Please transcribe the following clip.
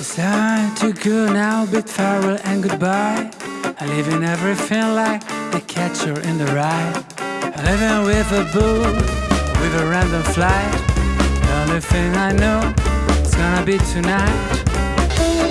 It's Time to go now, bid farewell and goodbye. I live in everything like the catcher in the rye. I live in with a bull, with a random flight. The only thing I know it's gonna be tonight.